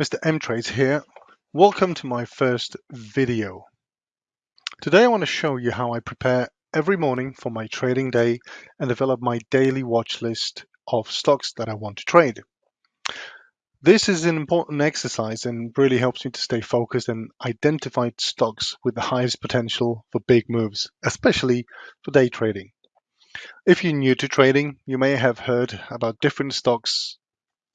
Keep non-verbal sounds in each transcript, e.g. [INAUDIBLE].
Mr. M Trades here. Welcome to my first video. Today I want to show you how I prepare every morning for my trading day and develop my daily watch list of stocks that I want to trade. This is an important exercise and really helps me to stay focused and identify stocks with the highest potential for big moves, especially for day trading. If you're new to trading, you may have heard about different stocks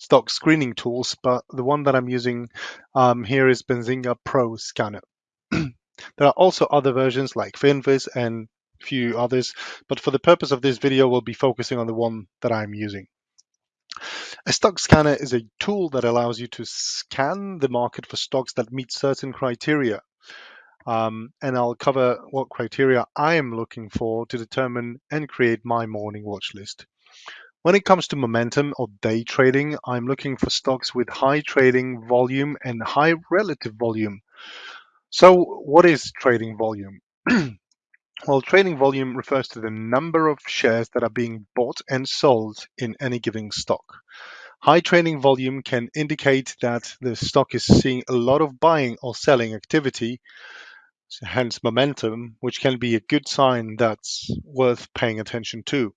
stock screening tools, but the one that I'm using um, here is Benzinga Pro Scanner. [CLEARS THROAT] there are also other versions like Finviz and a few others, but for the purpose of this video, we'll be focusing on the one that I'm using. A stock scanner is a tool that allows you to scan the market for stocks that meet certain criteria. Um, and I'll cover what criteria I am looking for to determine and create my morning watch list. When it comes to momentum or day trading, I'm looking for stocks with high trading volume and high relative volume. So what is trading volume? [CLEARS THROAT] well, trading volume refers to the number of shares that are being bought and sold in any given stock. High trading volume can indicate that the stock is seeing a lot of buying or selling activity, hence momentum, which can be a good sign that's worth paying attention to.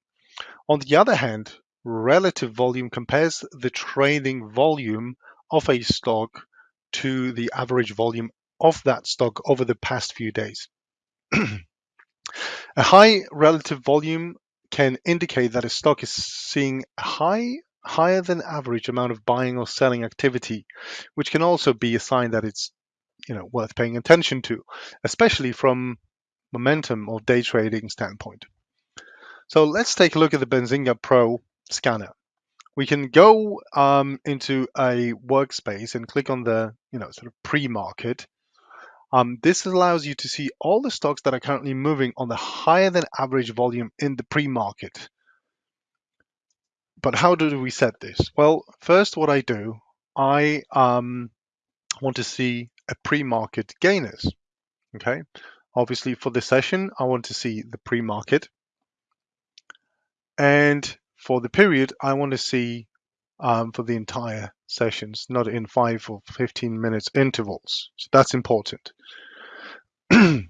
On the other hand, relative volume compares the trading volume of a stock to the average volume of that stock over the past few days. [CLEARS THROAT] a high relative volume can indicate that a stock is seeing a high higher than average amount of buying or selling activity, which can also be a sign that it's you know worth paying attention to, especially from momentum or day trading standpoint. So let's take a look at the Benzinga Pro scanner. We can go um, into a workspace and click on the you know sort of pre-market. Um, this allows you to see all the stocks that are currently moving on the higher than average volume in the pre-market. But how do we set this? Well, first what I do, I um, want to see a pre-market gainers. Okay, obviously for this session, I want to see the pre-market. And for the period, I want to see um, for the entire sessions, not in five or 15 minutes intervals. So that's important. [CLEARS THROAT]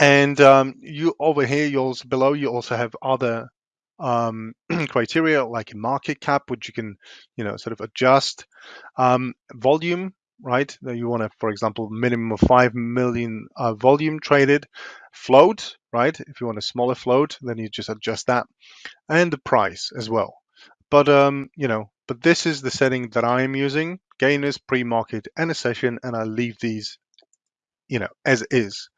and um, you over here, you also below, you also have other um, [CLEARS THROAT] criteria like a market cap, which you can, you know, sort of adjust. Um, volume, right? That you want to, for example, minimum of 5 million uh, volume traded. Float, right? If you want a smaller float, then you just adjust that. And the price as well. But, um, you know, but this is the setting that I am using, gainers, pre-market, and a session, and I leave these, you know, as is.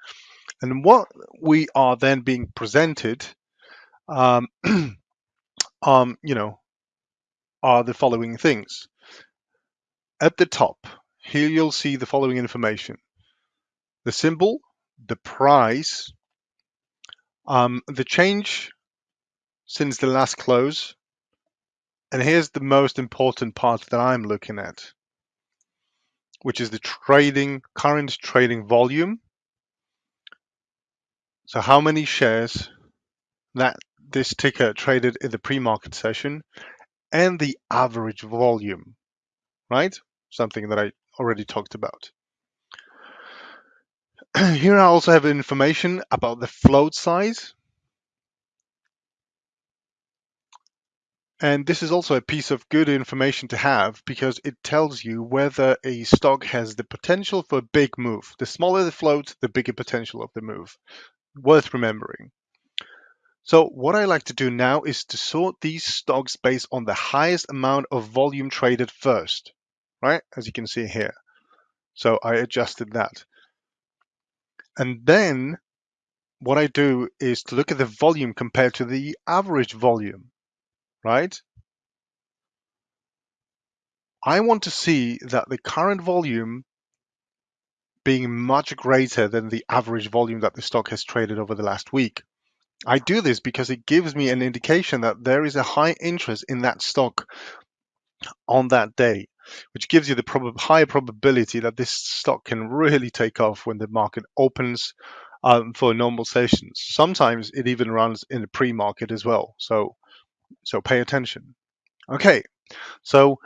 And what we are then being presented, um, [CLEARS THROAT] um, you know, are the following things. At the top, here you'll see the following information. The symbol, the price, um, the change since the last close, and here's the most important part that I'm looking at, which is the trading, current trading volume. So how many shares that this ticker traded in the pre-market session and the average volume, right? Something that I already talked about. [CLEARS THROAT] Here I also have information about the float size. And this is also a piece of good information to have because it tells you whether a stock has the potential for a big move. The smaller the float, the bigger potential of the move. Worth remembering. So what I like to do now is to sort these stocks based on the highest amount of volume traded first right? As you can see here. So I adjusted that. And then what I do is to look at the volume compared to the average volume, right? I want to see that the current volume being much greater than the average volume that the stock has traded over the last week. I do this because it gives me an indication that there is a high interest in that stock on that day which gives you the prob high probability that this stock can really take off when the market opens um, for normal sessions. Sometimes it even runs in the pre-market as well. So, so pay attention. Okay, so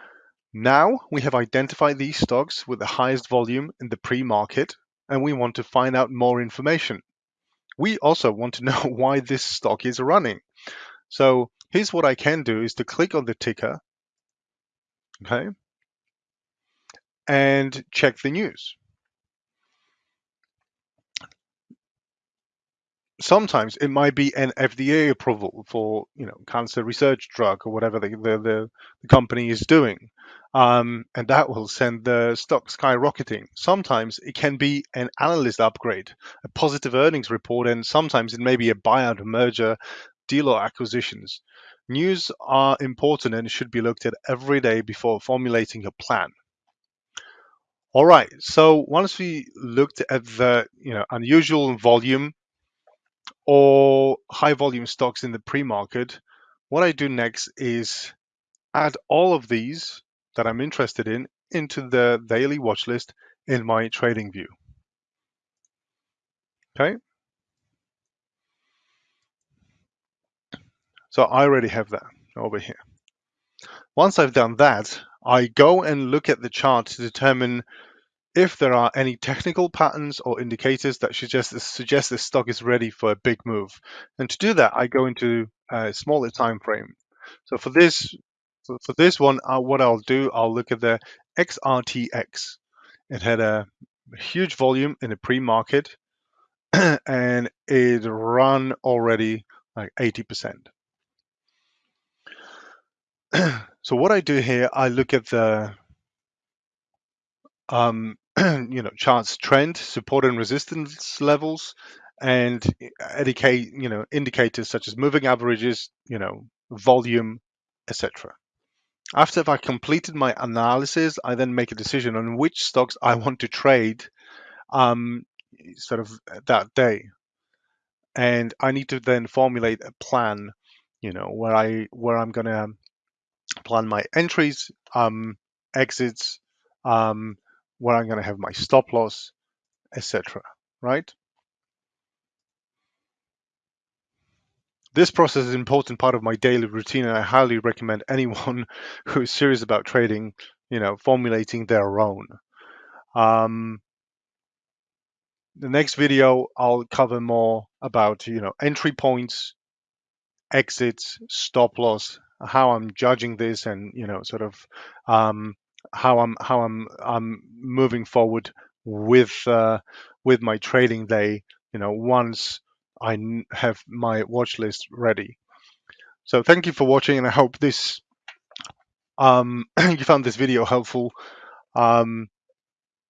Now we have identified these stocks with the highest volume in the pre-market and we want to find out more information. We also want to [LAUGHS] know why this stock is running. So here's what I can do is to click on the ticker, okay, and check the news. sometimes it might be an FDA approval for you know cancer research drug or whatever the the, the, the company is doing, um, and that will send the stock skyrocketing. Sometimes it can be an analyst upgrade, a positive earnings report, and sometimes it may be a buyout, merger, deal or acquisitions. News are important and should be looked at every day before formulating a plan. All right, so once we looked at the you know unusual volume or high volume stocks in the pre-market, what I do next is add all of these that I'm interested in into the daily watch list in my trading view. Okay. So I already have that over here. Once I've done that, I go and look at the chart to determine if there are any technical patterns or indicators that suggest suggest this stock is ready for a big move. And to do that, I go into a smaller time frame. So for this for, this one, uh, what I'll do, I'll look at the XRTX. It had a huge volume in the pre-market [CLEARS THROAT] and it run already like 80%. [CLEARS THROAT] so what I do here, I look at the um, [CLEARS THROAT] you know, charts trend, support and resistance levels, and indicate, you know, indicators such as moving averages, you know, volume, etc. After I've completed my analysis, I then make a decision on which stocks I want to trade um, sort of that day. And I need to then formulate a plan, you know, where I where I'm gonna plan my entries, um, exits, um, where I'm going to have my stop loss, etc. Right? This process is an important part of my daily routine, and I highly recommend [LAUGHS] anyone who is serious about trading, you know, formulating their own. Um, the next video, I'll cover more about, you know, entry points, exits, stop loss, how I'm judging this, and you know, sort of um, how I'm how I'm I'm moving forward with uh, with my trading day. You know, once I have my watch list ready. So thank you for watching, and I hope this um, [CLEARS THROAT] you found this video helpful. Um,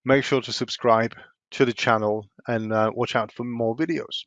make sure to subscribe to the channel and uh, watch out for more videos.